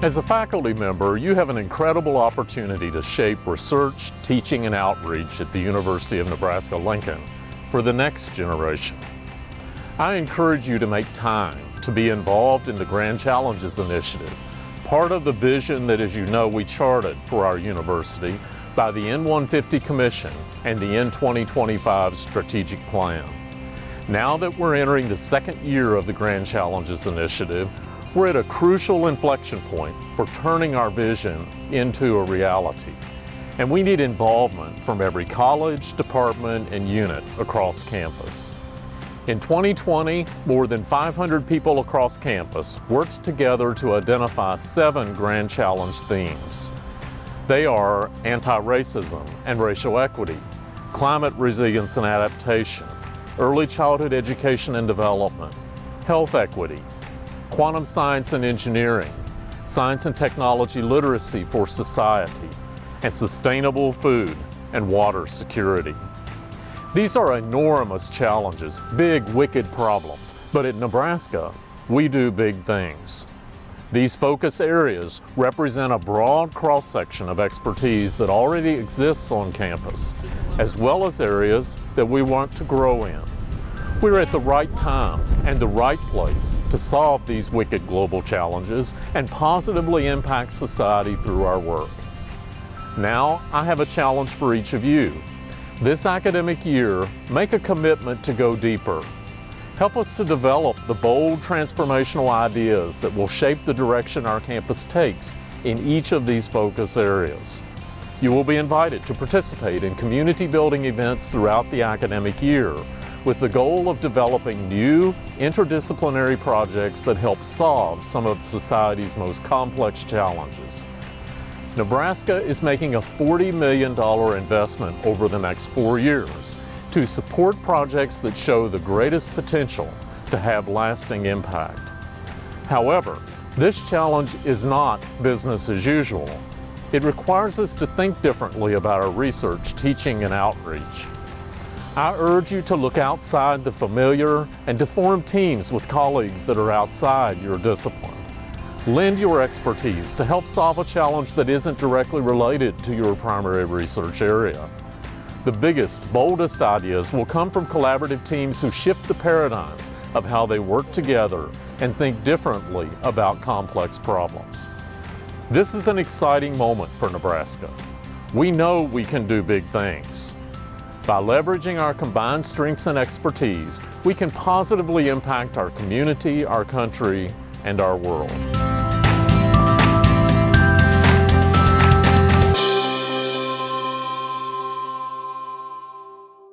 As a faculty member, you have an incredible opportunity to shape research, teaching, and outreach at the University of Nebraska-Lincoln for the next generation. I encourage you to make time to be involved in the Grand Challenges Initiative, part of the vision that, as you know, we charted for our university by the N150 Commission and the N2025 Strategic Plan. Now that we're entering the second year of the Grand Challenges Initiative, we're at a crucial inflection point for turning our vision into a reality. And we need involvement from every college, department, and unit across campus. In 2020, more than 500 people across campus worked together to identify seven Grand Challenge themes. They are anti-racism and racial equity, climate resilience and adaptation, early childhood education and development, health equity, quantum science and engineering, science and technology literacy for society, and sustainable food and water security. These are enormous challenges, big, wicked problems, but at Nebraska, we do big things. These focus areas represent a broad cross-section of expertise that already exists on campus, as well as areas that we want to grow in. We're at the right time and the right place to solve these wicked global challenges and positively impact society through our work. Now, I have a challenge for each of you. This academic year, make a commitment to go deeper. Help us to develop the bold transformational ideas that will shape the direction our campus takes in each of these focus areas. You will be invited to participate in community building events throughout the academic year with the goal of developing new interdisciplinary projects that help solve some of society's most complex challenges. Nebraska is making a $40 million investment over the next four years to support projects that show the greatest potential to have lasting impact. However, this challenge is not business as usual. It requires us to think differently about our research, teaching, and outreach. I urge you to look outside the familiar and to form teams with colleagues that are outside your discipline. Lend your expertise to help solve a challenge that isn't directly related to your primary research area. The biggest, boldest ideas will come from collaborative teams who shift the paradigms of how they work together and think differently about complex problems. This is an exciting moment for Nebraska. We know we can do big things. By leveraging our combined strengths and expertise, we can positively impact our community, our country, and our world.